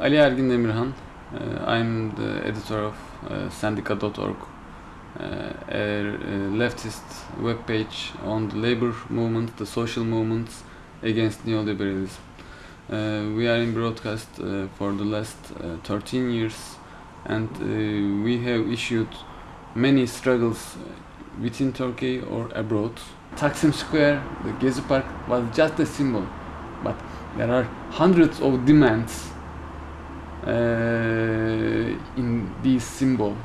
Ali Ergin Demirhan. Uh, I'm the editor of uh, Sendika.org, uh, a leftist webpage on the labor movement, the social movements against neoliberalism. Uh, we are in broadcast uh, for the last uh, 13 years and we have issued many struggles within Turkey or abroad. Taksim Square, the Gezi Park was just a symbol, but there are hundreds of demands in this symbol.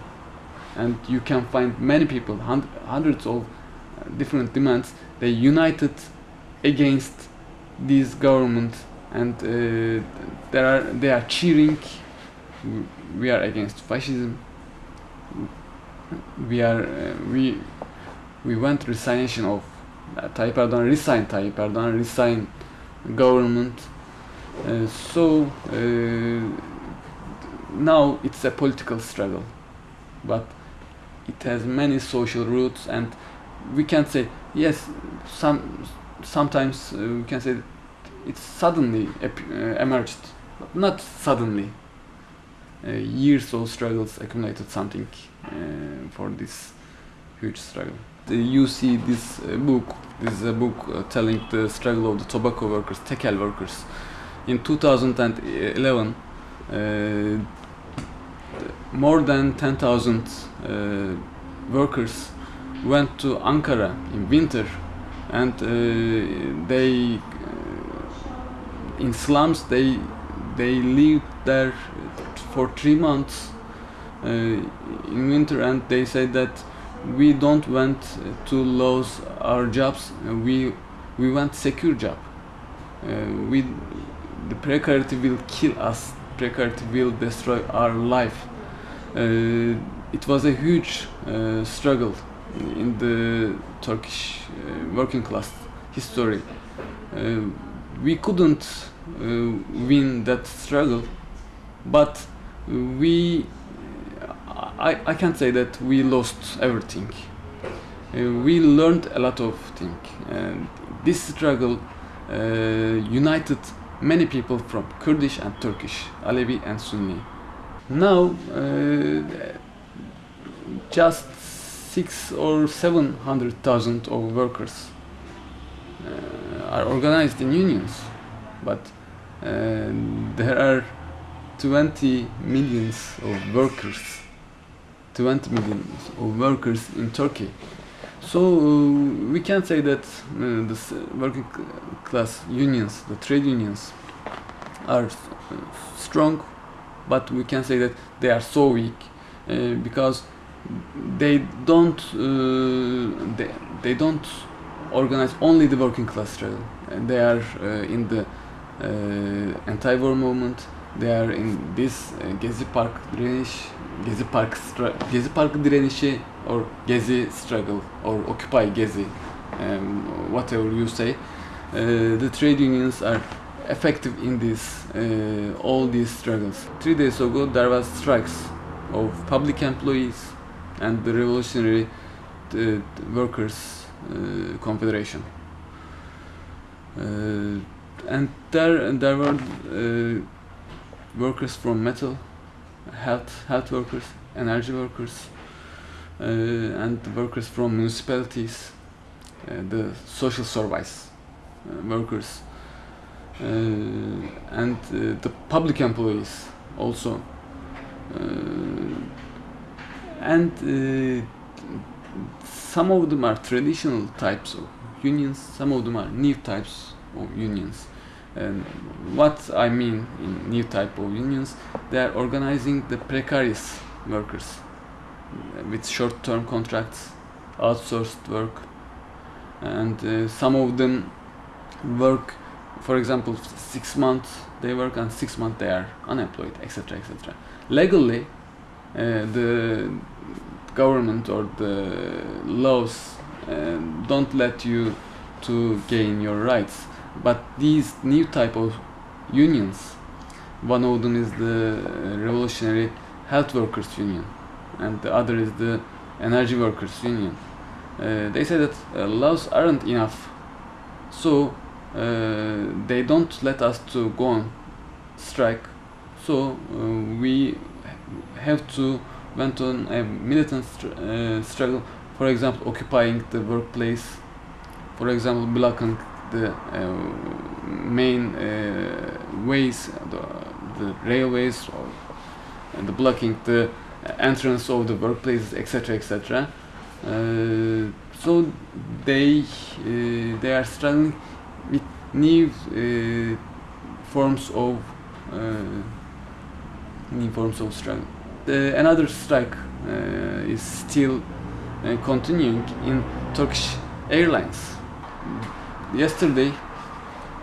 And you can find many people hun- hundreds of different demands they united against this government. And uh, are they are cheering. We are against fascism. We are uh, we we want resignation of uh, Tayyip Erdogan resign Tayyip Erdogan resign government. Uh, so uh, now it's a political struggle but it has many social roots and we can say yes some sometimes uh, we can say it suddenly uh, emerged but not suddenly. Uh, years of struggles accumulated something uh, for this huge struggle. You see this uh, book this is a book telling the struggle of the tobacco workers tekel workers. In 2011 uh, more than 10,000 uh, workers went to Ankara in winter and uh, they uh, in slums they they lived there for three months uh, in winter and they said that we don't want to lose our jobs we we want secure job. Uh, we the precarity will kill us precarity will destroy our life it was a huge uh, struggle in the Turkish uh, working class history. Uh, we couldn't uh, win that struggle, but we, I, I can't say that we lost everything. Uh, we learned a lot of things. And this struggle uh, united many people from Kurdish and Turkish, Alevi and Sunni. Now, uh, just six or seven hundred thousand of workers uh, are organized in unions, but uh, there are 20 millions of workers, 20 millions of workers in Turkey. So uh, we can say that uh, the working class unions, the trade unions, are strong, but we can say that they are so weak uh, because they don't uh, they, they don't organize only the working class struggle they are uh, in the uh, anti-war movement. They are in this uh, Gezi Park direniş Gezi Park Gezi Park direnişi or Gezi struggle or Occupy Gezi um, whatever you say. The trade unions are effective in this uh, all these struggles three days ago there was strikes of public employees and the Revolutionary uh, Workers uh, Confederation. Uh, and there there were uh, workers from metal, health health workers, energy workers, uh, and workers from municipalities, the social service workers, and uh, the public employees also. Uh, and uh, some of them are traditional types of unions some of them are new types of unions and what i mean in new type of unions they are organizing the precarious workers uh, with short-term contracts outsourced work and uh, some of them work for example six months they work and six months they are unemployed etc etc legally uh, the government or the laws uh, don't let you to gain your rights. But these new type of unions one of them is the revolutionary health workers union and the other is the energy workers union. Uh, they say that uh, laws aren't enough. So uh, they don't let us to go on strike So uh, we have to went on a militant str- uh, struggle. For example, occupying the workplace. For example, blocking the uh, main uh, ways, the, the railways, or and the blocking the entrance of the workplaces, etc., etc. So they they are struggling new uh, forms of uh, new forms of. The, another strike uh, is still continuing in Turkish Airlines. Yesterday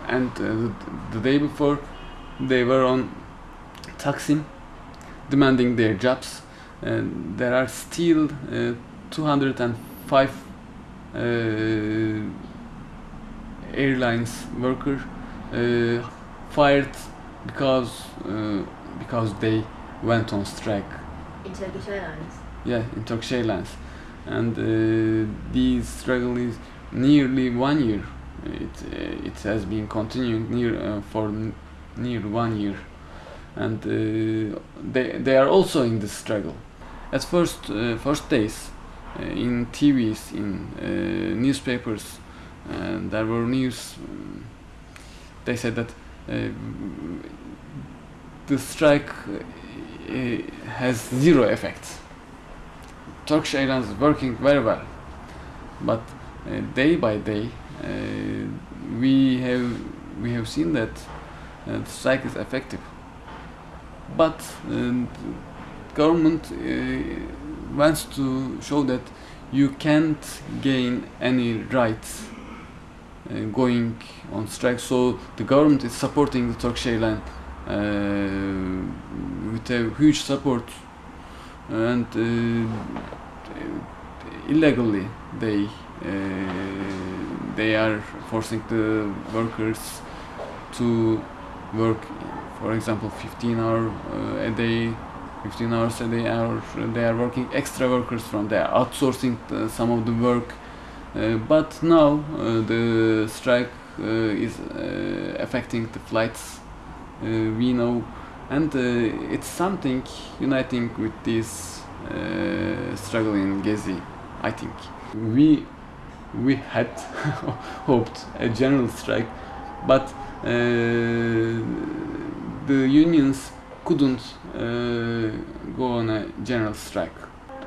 and the, the day before, they were on Taksim demanding their jobs. And there are still uh, 205 uh, airlines worker uh, fired because uh, because they went on strike. In Turkish Airlines. Yeah, in Turkish Airlines, and uh, this struggle is nearly one year. It uh, it has been continuing near uh, for n- near one year, and uh, they they are also in this struggle. At first uh, first days, uh, in TVs, in uh, newspapers, and there were news. um, they said that uh, the strike uh, has zero effect. Turkish Airlines working very well, but uh, day by day uh, we have we have seen that uh, the strike is effective. But government uh, wants to show that you can't gain any rights going on strike. So the government is supporting the Turkish Airlines uh, with a huge support and uh, illegally they uh, they are forcing the workers to work for example 15 hour uh, a day 15 hours a day or they are working extra workers from there outsourcing the, some of the work uh, but now uh, the strike uh, is uh, affecting the flights uh, we know. And uh, it's something uniting with this uh, struggle in Gezi I think. We we had hoped a general strike but uh, the unions couldn't uh, go on a general strike.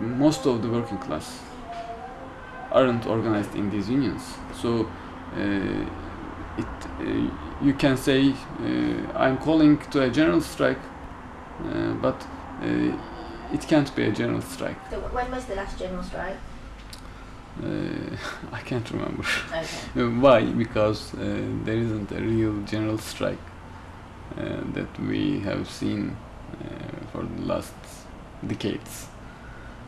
Most of the working class aren't organized in these unions. So uh, it uh, you can say uh, I'm calling to a general strike uh, but uh, it can't be a general strike. So when was the last general strike? uh, I can't remember. Okay. Why? Because uh, there isn't a real general strike uh, that we have seen uh, for the last decades.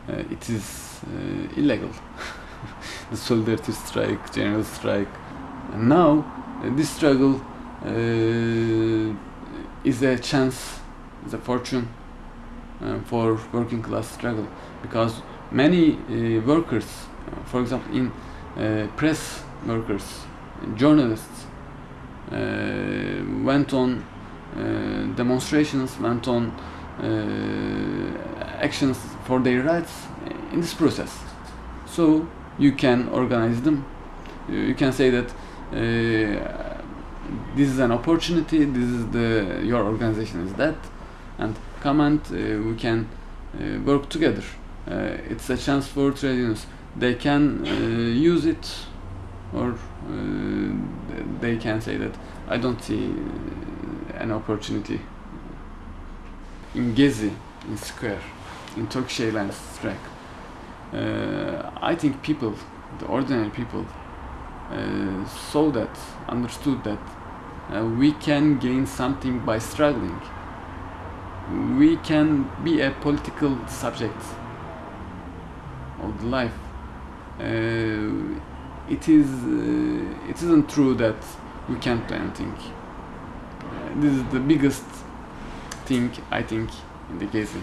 Uh, it is uh, illegal the solidarity strike general strike. And now uh, this struggle uh, is a chance is a fortune uh, for working class struggle. Because many workers for example in press workers journalists went on uh, demonstrations went on uh, actions for their rights in this process. So you can organize them. You you can say that uh, this is an opportunity this is the your organization is that and come and uh, we can uh, work together. Uh, it's a chance for trade unions they can uh, use it or uh, they can say that I don't see uh, an opportunity in Gezi in square in Turkish Airlines strike uh, I think people the ordinary people uh, saw that understood that uh, we can gain something by struggling. We can be a political subject of the life. Uh, it is uh, it isn't true that we can't do anything. Uh, this is the biggest thing I think in the case